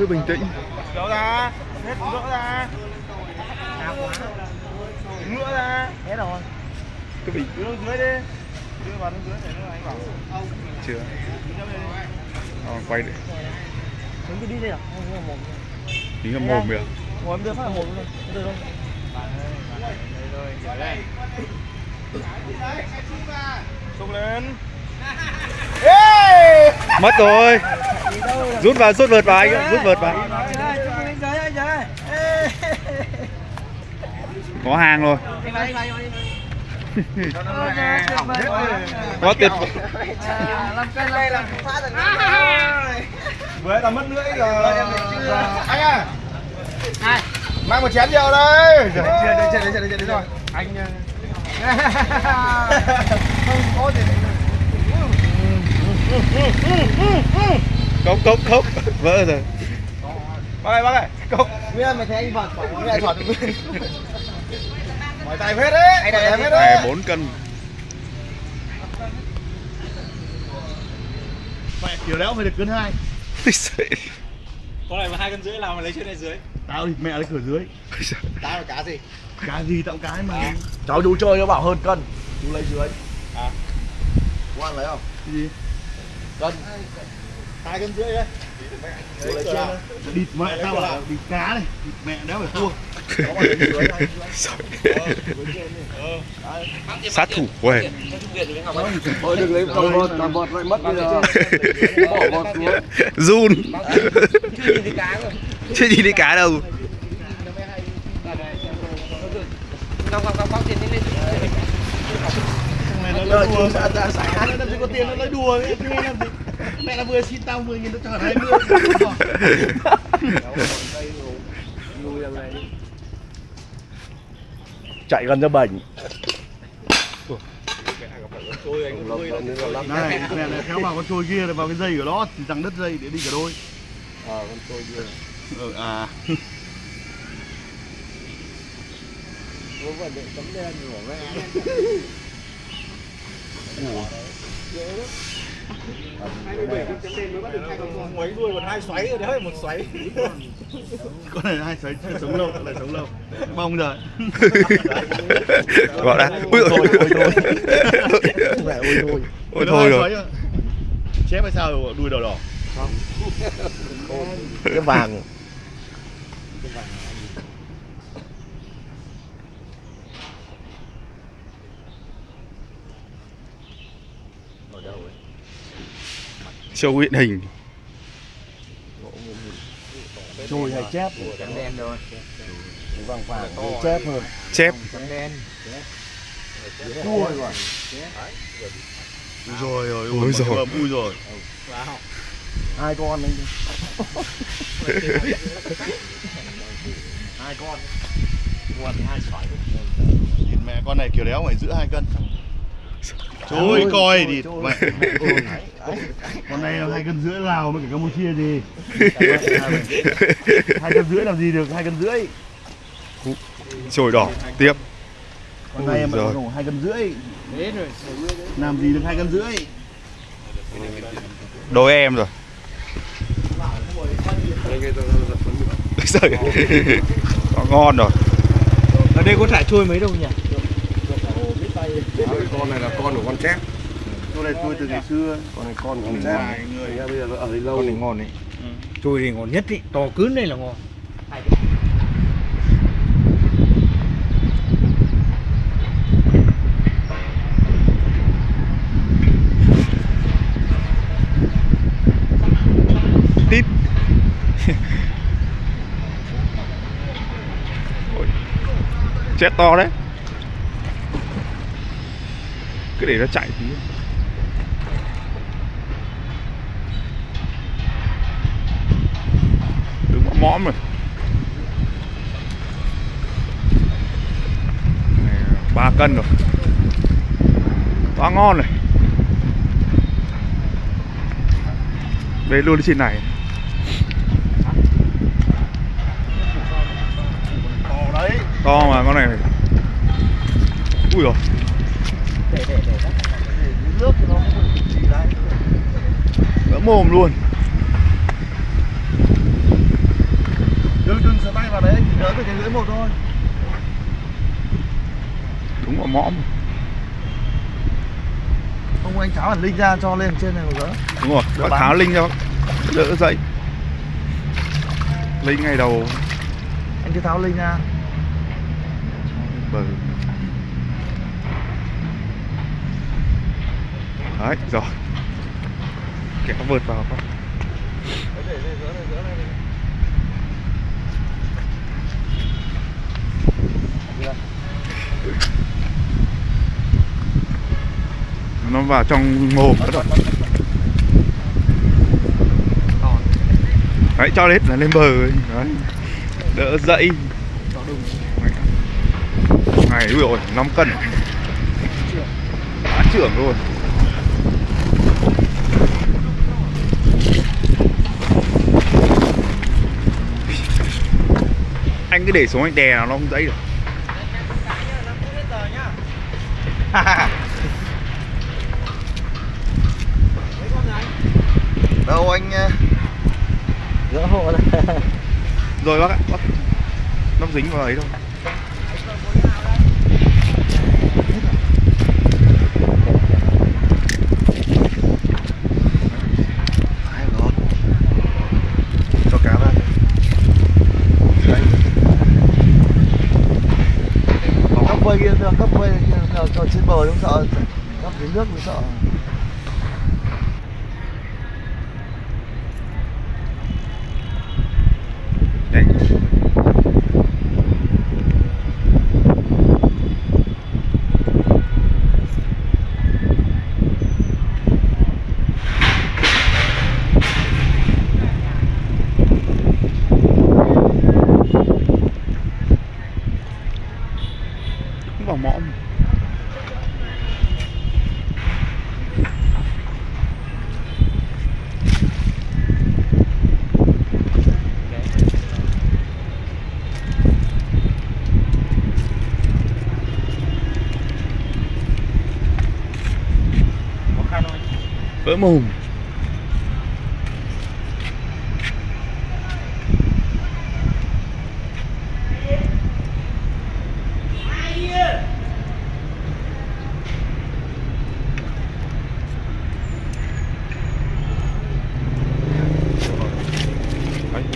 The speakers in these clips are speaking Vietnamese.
cứ bình tĩnh. Gỡ ra Hết gỡ ra. Cao quá Ngựa ra. Thế rồi. Cứ bình Đưa dưới đi. Đưa vào dưới để nó anh bảo chưa. Đi đi. ờ, quay để Đứng cứ đi đây à? Không có mồm tính là mồm kìa. Ngồi em đưa phát là mồm luôn. Đưa luôn Xúc lên mất rồi. Rút vào rút vợt vào anh ạ, rút vợt vào. Có hàng rồi. Có tuyệt Vừa là mất lưỡi rồi. Anh à. Mang một chén rượu đây. Chưa, đây, chưa, đây, chưa, đây, đây rồi Anh Không có gì cốc cốc cốc. Vỡ rồi. Bác ơi, bác ơi, cốc. Nguyên mày thấy anh vọt quả cái lại được nguyên Mỏi tay hết đấy. Anh này tay hết đấy. 4 cân. Mẹ kiểu đéo phải được cân hai. Con này mà hai cân rưỡi nào mà lấy trên này dưới. Tao thì mẹ lấy cửa dưới. Tao là cá gì? Cái gì tao cái mà. Cháu chú chơi nó bảo hơn cân. Chú lấy dưới. À. Ăn lấy không? Cái gì? Cân hai cân rưỡi đấy. Địt mẹ tao bảo địt cá này Địt mẹ đéo phải thua. Sát thủ quê Thôi đừng lấy con vọt, làm vọt lại mất bây giờ Bỏ vọt xuống. Run. Chưa nhìn thấy cá rồi. Chưa nhìn thấy cá đâu. Ngọc ngọc ngọc ngọc tiền lên lên Mày nó lấy đùa Ra ra xả Nó làm gì có tiền nó lấy đùa ấy. Nghe làm gì? Mẹ là vừa xin tao 10 nghìn nó cho hẳn 20 Chạy gần ra bệnh. Này mẹ này kéo vào con trôi kia này vào cái dây của nó thì rằng đất dây để đi cả đôi. Ờ con trôi kia. Ừ, à. Có vấn đề tấm đen của mẹ Mấy đuôi còn hai xoáy rồi đấy một xoáy con này hai xoáy chưa sống lâu lại sống lâu bông rồi gọi ra ui Ôi thôi, ôi thôi. Ôi thôi ôi thôi rồi chép hay sao đuôi đỏ đỏ Cái vàng show hiện hình. Trôi hay chép? Trắng đen cái vàng vàng cái chép hơn. Chép. Trắng đen. Chua rồi. Ui rồi rồi Ui rồi. ui rồi. Hai con anh hai con thì hai sỏi nhìn mẹ con này kiểu đéo phải giữ hai cân Trời coi đi mẹ. Con này là hai cân rưỡi Lào với cả Campuchia gì Hai cân rưỡi làm gì được hai cân rưỡi. Trồi đỏ tiếp. Con này mà đổ hai cân rưỡi. Rồi Làm gì được hai cân rưỡi. Đôi em rồi. Trời, nó ngon rồi Ở đây có thả trôi mấy đâu nhỉ? Con này là con của con chép. Con này tôi từ ngày xưa. Con này con của con Chép. chép Người. Ra bây giờ nó ở đây lâu con này ngon đấy. Trôi thì ngon nhất ý, to cứng đây là ngon. Tít. Chết to đấy cứ để nó chạy tí. Đứng mõm mõm rồi. Này, ba cân rồi. Quá ngon rồi. Về luôn trên này. To đấy to mà con này. Ui rồi Để để để nước thì nó không bị gì đấy vỡ mồm luôn cái lưỡi một thôi. Đúng vào mõm. Không anh tháo hẳn linh ra cho lên trên này một gỡ đúng rồi Đỡ bác tháo linh cho đỡ dậy. Linh ngày đầu. Anh cứ tháo linh ra. Bờ. Đấy rồi kéo vượt vào không? Nó vào trong mồm đó đầu đấy, cho hết là lên bờ ấy. đấy. Đỡ dậy Ngày ui rồi 5 cân. Đã trưởng luôn. Anh cứ để xuống anh đè nó nó không dãy được. Đâu anh ờ, gỡ hộ này. Rồi bác ạ bác nó dính vào ấy đâu Hai rồi cho cá ra Đấy. Có cấp vây kia cấp quay cho trên bờ đúng sợ cấp dưới nước mới sợ đấy cũng vào mõm vỡ mồm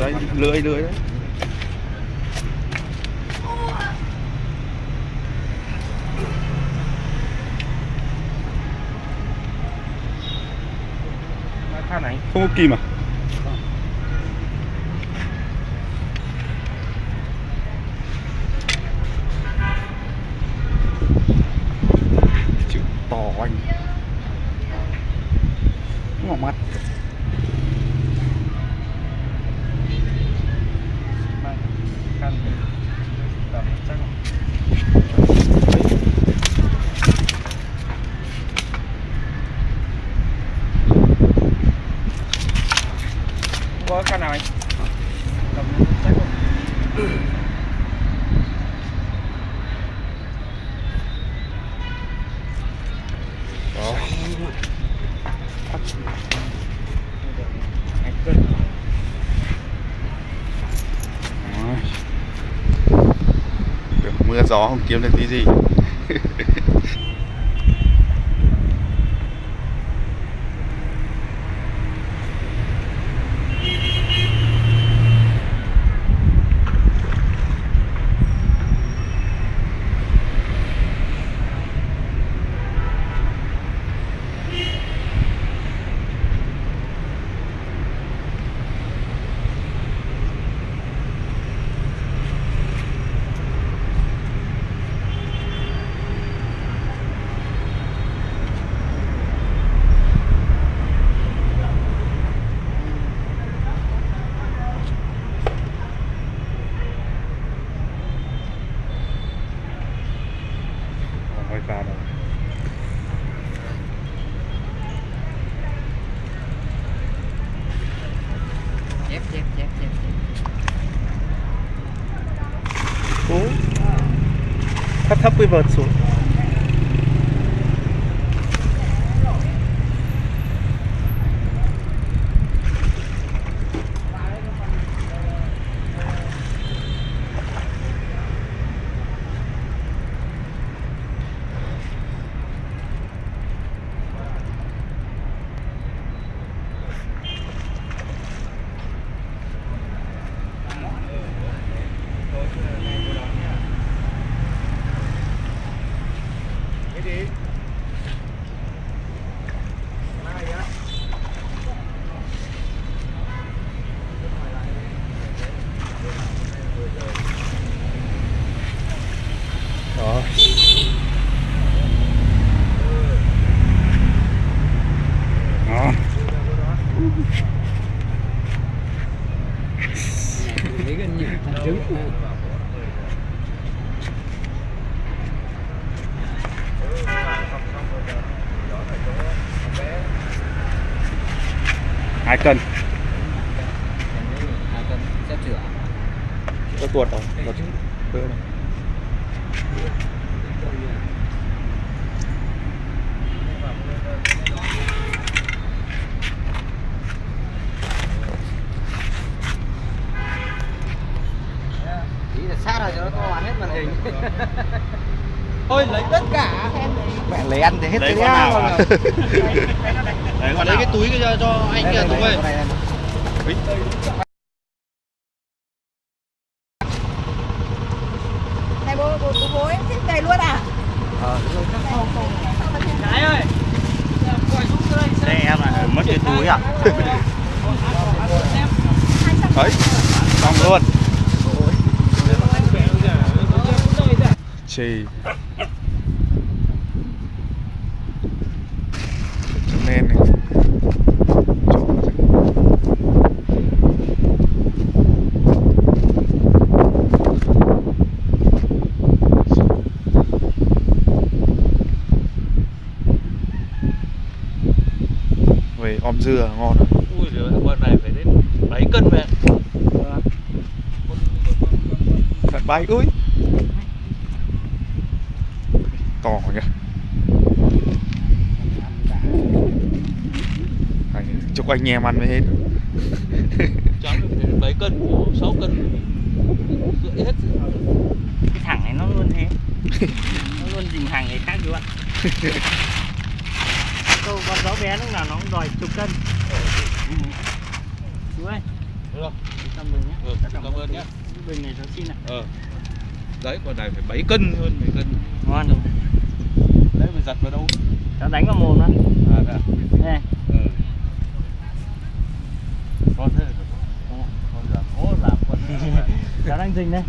đấy, đấy lưỡi lưỡi đấy. Này không có kim à? Chữ to anh. Ngỏ mắt khăn đập chắc không? Có khăn nào anh? Đập chắc không đó anh cân Đấy. Tưởng mưa gió không kiếm được tí gì Không phải ra đâu chép chép chép chép Cố Thấp thấp cái vợt xuống lấy It is. Hai cân. Có tuột không tuột. bữa này ý là sát rồi cho nó to hết màn hình. Thôi lấy tất cả. Mẹ lấy ăn thì hết Lấy cái con nào à? Đấy lấy cái túi kia cho, cho anh kia Tùng ơi. này bố bố bố, bố em thích về luôn à? Cái ơi. Đây em là mất cái túi à? đấy xong luôn. Chì chấm đen này Trộn vào rừng. Về dưa ngon rồi. Ui giời con này phải đến 7 cân mẹ Thật bay ui. To nhỉ. Anh, Chúc anh em ăn mới hết. Phải 7 cân 6 cân rưỡi hết. Cái thằng này nó luôn thế. Nó luôn dình hàng người khác luôn bé lúc nào nó cũng đòi chục cân. Chú ơi được không ơn nhé. Ừ, cảm ơn nhé. Bình này cháu xin ạ. Ờ. Đấy con này phải 7 cân hơn 7 cân. Ngon rồi. Đấy phải giặt vào đâu? Cháu đánh vào mồm đó. À đây đây. Ừ. con thế con giảm ố giảm con cháu đang dình đây.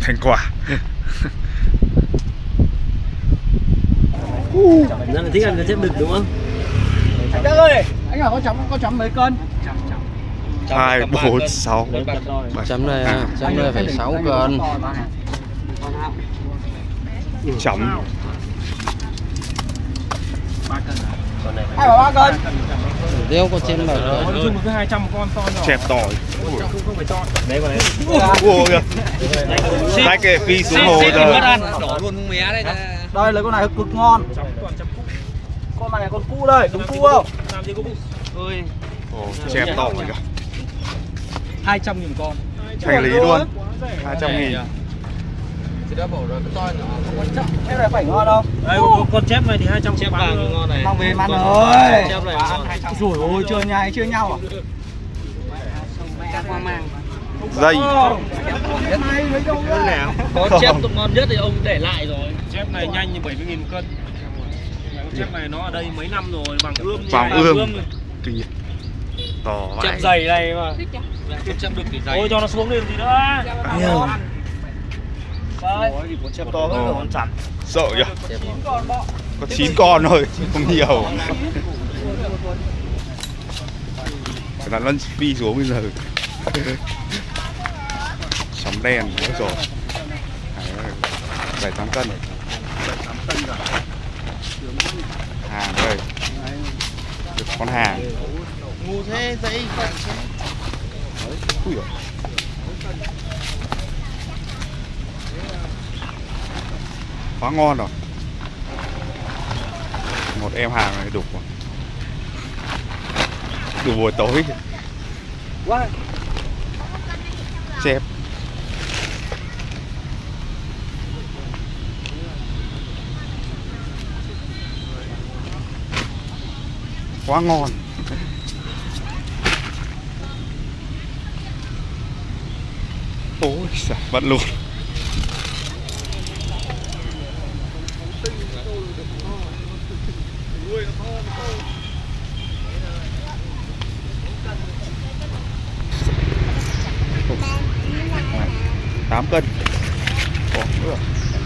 Thành quả rất là thích ăn cái chép đực đúng không? Anh Đức ơi anh hỏi con chấm con chấm mấy cân? Hai bốn sáu. Bảy chấm này à, chấm này phải 6 cân. Chấm. Hai ba cân. Đeo con trên bờ nói chung một cái 200 con to nhỏ. Chẹp tỏi. Không không phải cho ôi kìa phi xuống hồ rồi. đỏ luôn mé đây đây lấy con này cực ngon con này con cu đây đúng cu không? làm gì có ơi Ồ, chẹp tỏi kìa 200 nghìn con. Thành lý luôn. 200 nghìn. Cái này phải ngon không? Đây con, con chép này thì 200 chép vàng ngon này. Mang về ăn ơi chép này rồi ôi chưa nhai chưa nhau à? Dây. Có chép tụng ngon nhất thì ông để lại rồi. Chép này nhanh như 70 nghìn cân chép này nó ở đây mấy năm rồi bằng ươm Vàng này. ươm. Kìa To chép vãi. Dày này mà. Chép được thì dày ôi cho nó xuống đi làm gì nữa Đây. chép to hơn rồi con chặt Sợ kìa Có 9 con thôi Không nhiều. Phải là nó phi xuống bây giờ. Sóng đen nữa rồi. Đấy, bảy tám cân hàng đây được con hàng. Ngu thế dãy Ui dồi. quá ngon rồi. Một em hàng này đục rồi. Đủ buổi tối. Chép quá ngon ôi giời, bật luôn tám cân Ủa.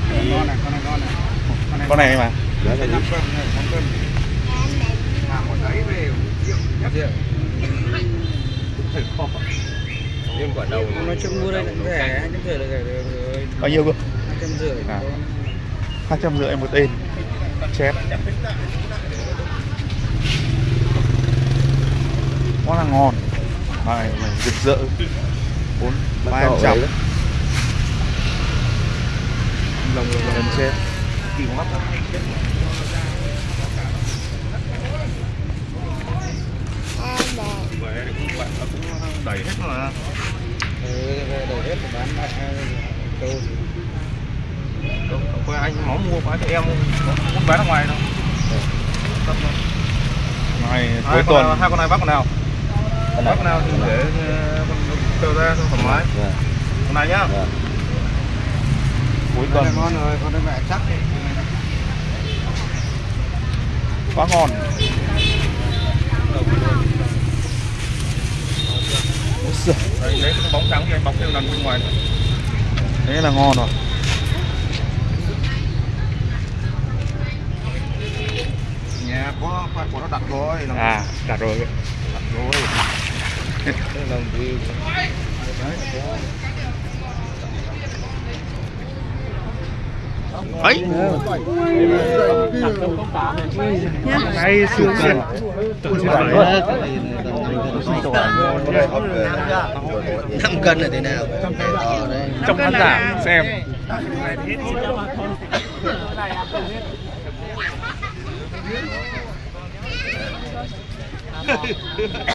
Con này, con này, con này. con này mà dạ, dạ, dạ. cân, cân. Mà một ấy về triệu. nhưng quả đầu nói chung mua đây cũng rẻ hai trăm rưỡi là rẻ rồi. Bao nhiêu cơ? hai trăm rưỡi À. hai trăm rưỡi một tên chép. Quá là ngon. Này rực rỡ. Bốn ba em trăm lồng lồng lồng chép. Kỳ mắt đẩy hết mà đầu hết bán lại câu không có anh máu mua bán cho em muốn bán ở ngoài đâu. Này hai cuối con nào, tuần hai con này bắt con nào? Bắt con nào thì để ờ, con ra cho thoải mái con này nhá. Cuối tuần. ngon rồi con đây mẹ chắc quá ngon Ôi giời, Đấy, lấy cái bóng trắng thì anh bọc theo lần bên ngoài nữa. thế là ngon rồi. Nhà có phát của nó đặt rồi là à đặt rồi. Đặt rồi. Đây là view ấy. Cái xương xương. năm cân là thế nào? Trong khán giả xem